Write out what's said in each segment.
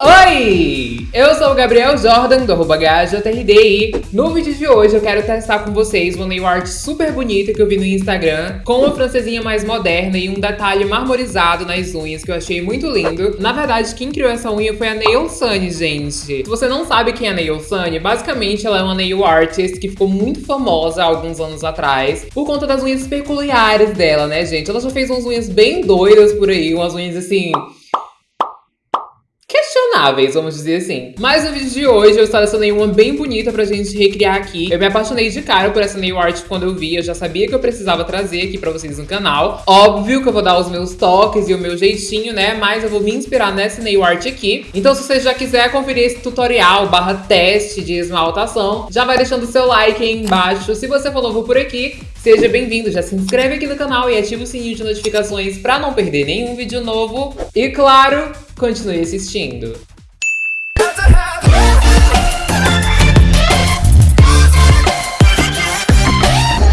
Oi! Eu sou o Gabriel Jordan, do arroba HJRD no vídeo de hoje eu quero testar com vocês uma nail art super bonita que eu vi no Instagram, com uma francesinha mais moderna e um detalhe marmorizado nas unhas que eu achei muito lindo. Na verdade, quem criou essa unha foi a Nail Sunny, gente. Se você não sabe quem é a Nail Sunny, basicamente ela é uma nail artist que ficou muito famosa há alguns anos atrás, por conta das unhas peculiares dela, né, gente? Ela já fez umas unhas bem doidas por aí, umas unhas assim questionáveis, vamos dizer assim. Mas no vídeo de hoje eu selecionei uma bem bonita pra gente recriar aqui. Eu me apaixonei de cara por essa nail art quando eu vi, eu já sabia que eu precisava trazer aqui pra vocês no canal. Óbvio que eu vou dar os meus toques e o meu jeitinho, né? Mas eu vou me inspirar nessa nail art aqui. Então se você já quiser conferir esse tutorial barra teste de esmaltação, já vai deixando seu like aí embaixo. Se você for novo por aqui, seja bem-vindo. Já se inscreve aqui no canal e ativa o sininho de notificações pra não perder nenhum vídeo novo. E claro, continue assistindo.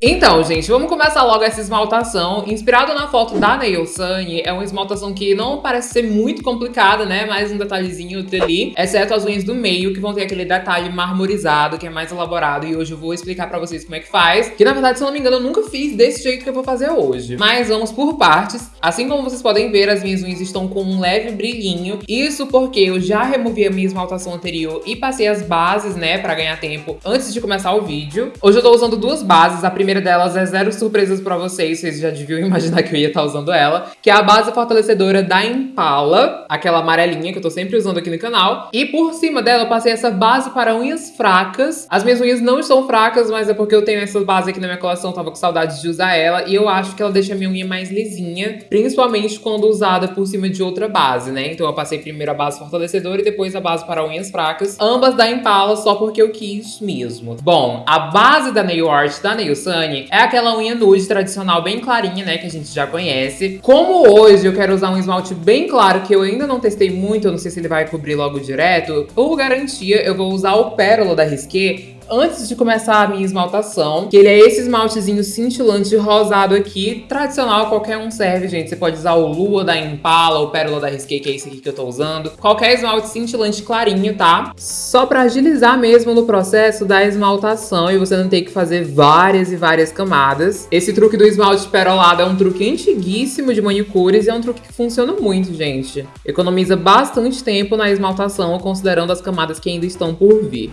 Então, gente, vamos começar logo essa esmaltação. Inspirado na foto da Nail Sunny, é uma esmaltação que não parece ser muito complicada, né? Mais um detalhezinho ali, exceto as unhas do meio, que vão ter aquele detalhe marmorizado, que é mais elaborado. E hoje eu vou explicar pra vocês como é que faz. Que, na verdade, se eu não me engano, eu nunca fiz desse jeito que eu vou fazer hoje. Mas vamos por partes. Assim como vocês podem ver, as minhas unhas estão com um leve brilhinho. Isso porque eu já removi a minha esmaltação anterior e passei as bases, né, pra ganhar tempo antes de começar o vídeo. Hoje eu tô usando duas bases. A primeira primeira delas é zero surpresas pra vocês, vocês já deviam imaginar que eu ia estar tá usando ela, que é a base fortalecedora da Impala, aquela amarelinha que eu tô sempre usando aqui no canal. E por cima dela eu passei essa base para unhas fracas. As minhas unhas não estão fracas, mas é porque eu tenho essa base aqui na minha coleção, tava com saudade de usar ela, e eu acho que ela deixa a minha unha mais lisinha, principalmente quando usada por cima de outra base, né? Então eu passei primeiro a base fortalecedora e depois a base para unhas fracas, ambas da Impala, só porque eu quis mesmo. Bom, a base da nail art da Nail Sun é aquela unha nude tradicional bem clarinha, né, que a gente já conhece. Como hoje eu quero usar um esmalte bem claro, que eu ainda não testei muito, eu não sei se ele vai cobrir logo direto, por garantia eu vou usar o Pérola da Risqué, antes de começar a minha esmaltação, que ele é esse esmaltezinho cintilante rosado aqui, tradicional, qualquer um serve, gente. Você pode usar o Lua da Impala, o Pérola da Risqué, que é esse aqui que eu tô usando. Qualquer esmalte cintilante clarinho, tá? Só pra agilizar mesmo no processo da esmaltação e você não ter que fazer várias e várias camadas. Esse truque do esmalte perolado é um truque antiguíssimo de manicures e é um truque que funciona muito, gente. Economiza bastante tempo na esmaltação, considerando as camadas que ainda estão por vir.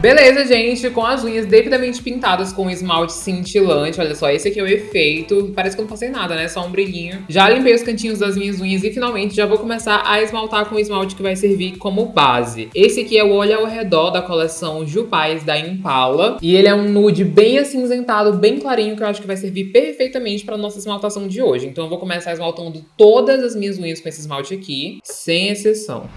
Beleza, gente, com as unhas devidamente pintadas com esmalte cintilante. Olha só, esse aqui é o efeito. Parece que eu não passei nada, né? Só um brilhinho. Já limpei os cantinhos das minhas unhas e finalmente já vou começar a esmaltar com o esmalte que vai servir como base. Esse aqui é o Olho ao Redor da coleção Jupais da Impala. E ele é um nude bem acinzentado, bem clarinho, que eu acho que vai servir perfeitamente para nossa esmaltação de hoje. Então eu vou começar esmaltando todas as minhas unhas com esse esmalte aqui, sem exceção.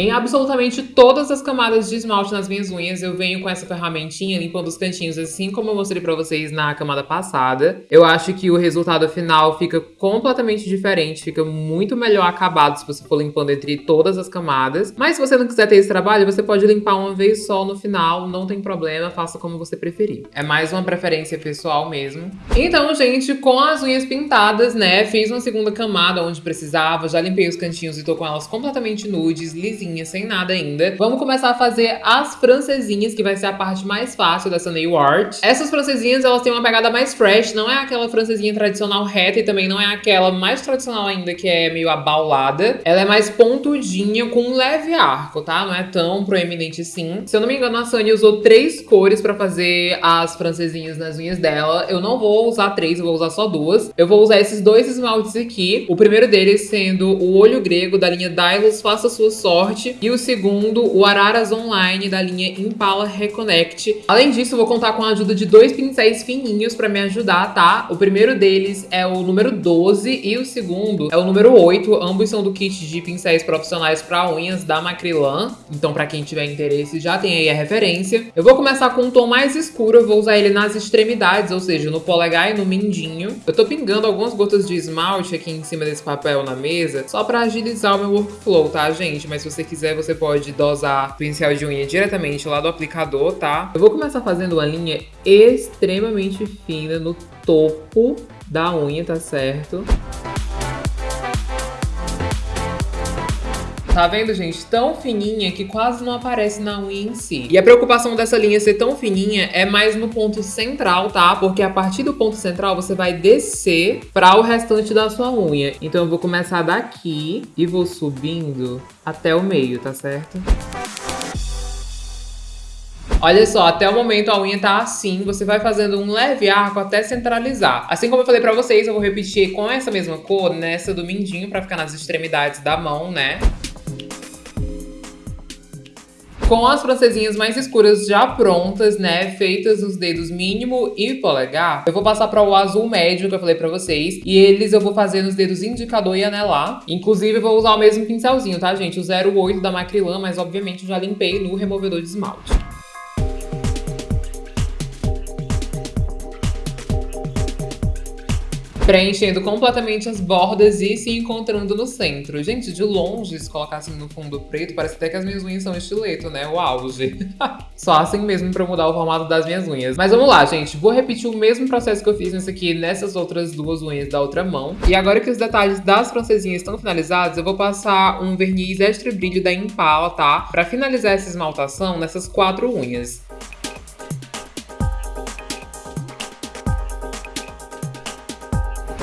Em absolutamente todas as camadas de esmalte nas minhas unhas, eu venho com essa ferramentinha limpando os cantinhos, assim como eu mostrei pra vocês na camada passada. Eu acho que o resultado final fica completamente diferente, fica muito melhor acabado se você for limpando entre todas as camadas. Mas se você não quiser ter esse trabalho, você pode limpar uma vez só no final, não tem problema, faça como você preferir. É mais uma preferência pessoal mesmo. Então, gente, com as unhas pintadas, né, fiz uma segunda camada onde precisava, já limpei os cantinhos e tô com elas completamente nudes, lisinhas sem nada ainda. Vamos começar a fazer as francesinhas, que vai ser a parte mais fácil dessa nail art. Essas francesinhas, elas têm uma pegada mais fresh, não é aquela francesinha tradicional reta e também não é aquela mais tradicional ainda, que é meio abaulada. Ela é mais pontudinha, com um leve arco, tá? Não é tão proeminente assim. Se eu não me engano, a Sunny usou três cores pra fazer as francesinhas nas unhas dela. Eu não vou usar três, eu vou usar só duas. Eu vou usar esses dois esmaltes aqui. O primeiro deles sendo o Olho Grego, da linha Dylos Faça Sua Sorte e o segundo, o Araras Online da linha Impala Reconnect. Além disso, vou contar com a ajuda de dois pincéis fininhos para me ajudar, tá? O primeiro deles é o número 12 e o segundo é o número 8. Ambos são do kit de pincéis profissionais para unhas da Macrilan. Então, para quem tiver interesse, já tem aí a referência. Eu vou começar com um tom mais escuro, eu vou usar ele nas extremidades, ou seja, no polegar e no mindinho. Eu tô pingando algumas gotas de esmalte aqui em cima desse papel na mesa, só para agilizar o meu workflow, tá, gente? Mas se você quiser, você pode dosar pincel de unha diretamente lá do aplicador, tá? Eu vou começar fazendo uma linha extremamente fina no topo da unha, tá certo? Tá vendo, gente? Tão fininha que quase não aparece na unha em si. E a preocupação dessa linha ser tão fininha é mais no ponto central, tá? Porque a partir do ponto central você vai descer para o restante da sua unha. Então eu vou começar daqui e vou subindo até o meio, tá certo? Olha só, até o momento a unha tá assim, você vai fazendo um leve arco até centralizar. Assim como eu falei pra vocês, eu vou repetir com essa mesma cor nessa do mindinho pra ficar nas extremidades da mão, né? Com as francesinhas mais escuras já prontas, né, feitas nos dedos mínimo e polegar, eu vou passar para o azul médio que eu falei para vocês, e eles eu vou fazer nos dedos indicador e anelar. Inclusive, eu vou usar o mesmo pincelzinho, tá, gente? O 08 da Macrylan, mas obviamente eu já limpei no removedor de esmalte. Preenchendo completamente as bordas e se encontrando no centro. Gente, de longe, se colocar assim no fundo preto, parece até que as minhas unhas são estileto, né? O auge. Só assim mesmo pra mudar o formato das minhas unhas. Mas vamos lá, gente. Vou repetir o mesmo processo que eu fiz nesse aqui, nessas outras duas unhas da outra mão. E agora que os detalhes das francesinhas estão finalizados, eu vou passar um verniz extra brilho da Impala, tá? Pra finalizar essa esmaltação nessas quatro unhas.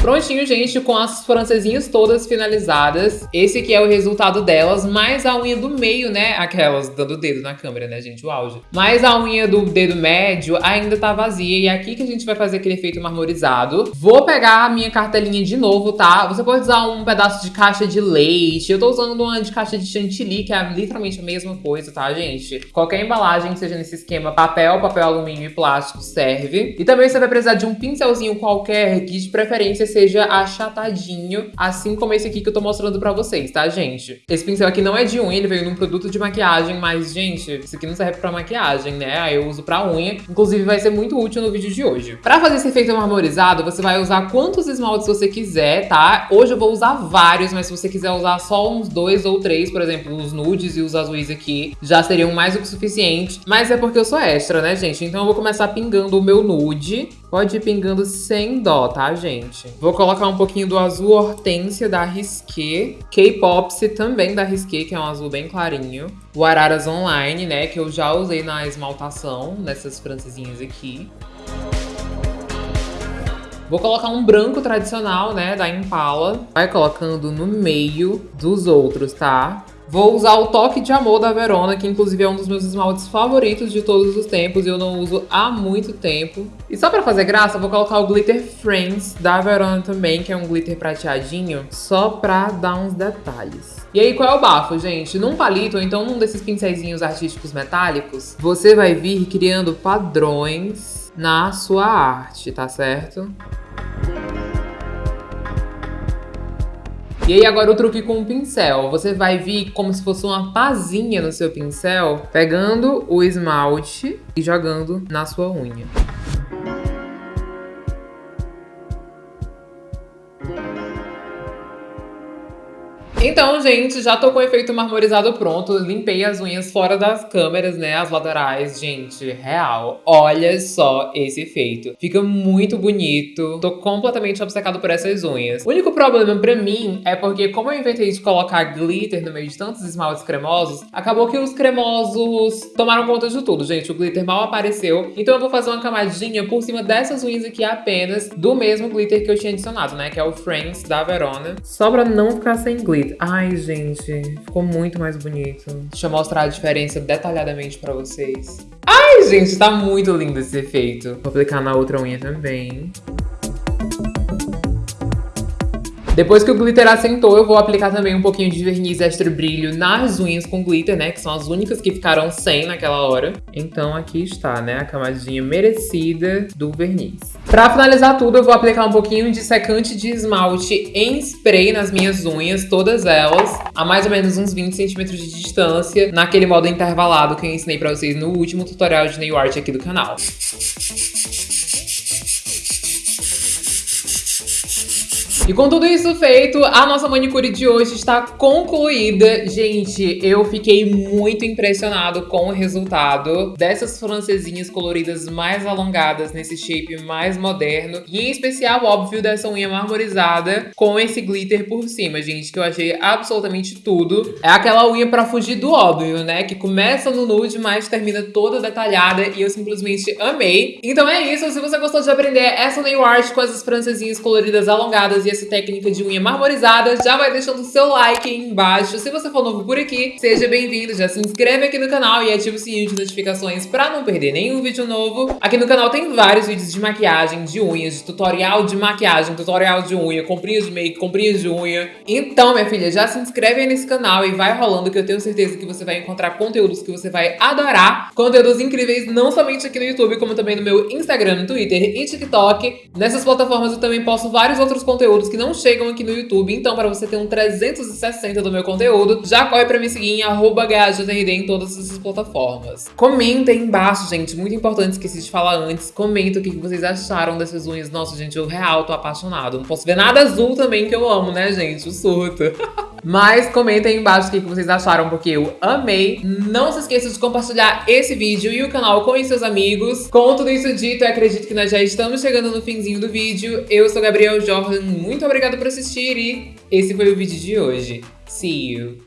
Prontinho, gente, com as francesinhas todas finalizadas. Esse aqui é o resultado delas, mais a unha do meio, né? Aquelas dando o dedo na câmera, né, gente? O auge. Mas a unha do dedo médio ainda tá vazia. E é aqui que a gente vai fazer aquele efeito marmorizado. Vou pegar a minha cartelinha de novo, tá? Você pode usar um pedaço de caixa de leite. Eu tô usando uma de caixa de chantilly, que é literalmente a mesma coisa, tá, gente? Qualquer embalagem seja nesse esquema papel, papel alumínio e plástico serve. E também você vai precisar de um pincelzinho qualquer, que de preferência seja achatadinho, assim como esse aqui que eu tô mostrando pra vocês, tá, gente? Esse pincel aqui não é de unha, ele veio num produto de maquiagem, mas, gente, isso aqui não serve pra maquiagem, né? Aí eu uso pra unha, inclusive vai ser muito útil no vídeo de hoje. Pra fazer esse efeito marmorizado, você vai usar quantos esmaltes você quiser, tá? Hoje eu vou usar vários, mas se você quiser usar só uns dois ou três, por exemplo, os nudes e os azuis aqui, já seriam mais do que suficiente. Mas é porque eu sou extra, né, gente? Então eu vou começar pingando o meu nude. Pode ir pingando sem dó, tá, gente? Vou colocar um pouquinho do azul hortência da Risqué. K-Popsy também da Risqué, que é um azul bem clarinho. O Araras Online, né, que eu já usei na esmaltação, nessas francesinhas aqui. Vou colocar um branco tradicional, né, da Impala. Vai colocando no meio dos outros, tá? Vou usar o Toque de Amor da Verona, que inclusive é um dos meus esmaltes favoritos de todos os tempos e eu não uso há muito tempo. E só pra fazer graça, vou colocar o Glitter Friends da Verona também, que é um glitter prateadinho, só pra dar uns detalhes. E aí, qual é o bafo, gente? Num palito, ou então num desses pincéis artísticos metálicos, você vai vir criando padrões na sua arte, tá certo? E aí agora o truque com o pincel. Você vai vir como se fosse uma pazinha no seu pincel, pegando o esmalte e jogando na sua unha. Então, gente, já tô com o efeito marmorizado pronto. Limpei as unhas fora das câmeras, né? As laterais, gente, real. Olha só esse efeito. Fica muito bonito. Tô completamente obcecado por essas unhas. O único problema pra mim é porque, como eu inventei de colocar glitter no meio de tantos esmaltes cremosos, acabou que os cremosos tomaram conta de tudo, gente. O glitter mal apareceu. Então eu vou fazer uma camadinha por cima dessas unhas aqui apenas do mesmo glitter que eu tinha adicionado, né? Que é o Friends da Verona. Só pra não ficar sem glitter. Ai, gente, ficou muito mais bonito. Deixa eu mostrar a diferença detalhadamente pra vocês. Ai, gente, tá muito lindo esse efeito. Vou aplicar na outra unha também. Depois que o glitter assentou, eu vou aplicar também um pouquinho de verniz extra brilho nas unhas com glitter, né? Que são as únicas que ficaram sem naquela hora. Então aqui está, né? A camadinha merecida do verniz. Pra finalizar tudo, eu vou aplicar um pouquinho de secante de esmalte em spray nas minhas unhas, todas elas, a mais ou menos uns 20 centímetros de distância, naquele modo intervalado que eu ensinei pra vocês no último tutorial de nail art aqui do canal. E com tudo isso feito, a nossa manicure de hoje está concluída. Gente, eu fiquei muito impressionado com o resultado dessas francesinhas coloridas mais alongadas nesse shape mais moderno. E em especial, óbvio, dessa unha marmorizada com esse glitter por cima, gente, que eu achei absolutamente tudo. É aquela unha pra fugir do óbvio, né? Que começa no nude, mas termina toda detalhada e eu simplesmente amei. Então é isso, se você gostou de aprender essa nail art com essas francesinhas coloridas alongadas e essa técnica de unha marmorizada, já vai deixando o seu like aí embaixo. Se você for novo por aqui, seja bem-vindo, já se inscreve aqui no canal e ativa o sininho de notificações pra não perder nenhum vídeo novo. Aqui no canal tem vários vídeos de maquiagem, de unhas, de tutorial de maquiagem, tutorial de unha, comprinhas de make, comprinhas de unha. Então, minha filha, já se inscreve aí nesse canal e vai rolando que eu tenho certeza que você vai encontrar conteúdos que você vai adorar. Conteúdos incríveis, não somente aqui no YouTube, como também no meu Instagram, Twitter e TikTok. Nessas plataformas eu também posto vários outros conteúdos que não chegam aqui no YouTube, então para você ter um 360 do meu conteúdo, já corre pra me seguir em arroba em todas essas plataformas. Comenta aí embaixo, gente, muito importante, esqueci de falar antes, comenta o que vocês acharam dessas unhas. Nossa, gente, eu real tô apaixonado. Não posso ver nada azul também, que eu amo, né, gente? O surto. Mas comentem aí embaixo o que vocês acharam, porque eu amei. Não se esqueça de compartilhar esse vídeo e o canal com seus amigos. Com tudo isso dito, eu acredito que nós já estamos chegando no finzinho do vídeo. Eu sou Gabriel Jordan, muito obrigada por assistir e esse foi o vídeo de hoje. See you!